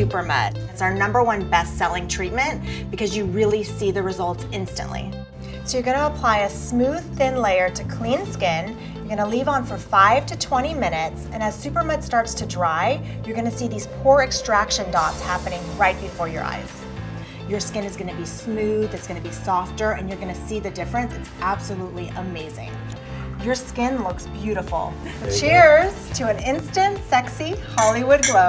SuperMud. It's our number one best-selling treatment because you really see the results instantly. So you're gonna apply a smooth, thin layer to clean skin. You're gonna leave on for five to 20 minutes, and as SuperMud starts to dry, you're gonna see these pore extraction dots happening right before your eyes. Your skin is gonna be smooth, it's gonna be softer, and you're gonna see the difference. It's absolutely amazing. Your skin looks beautiful. Cheers to an instant, sexy Hollywood glow.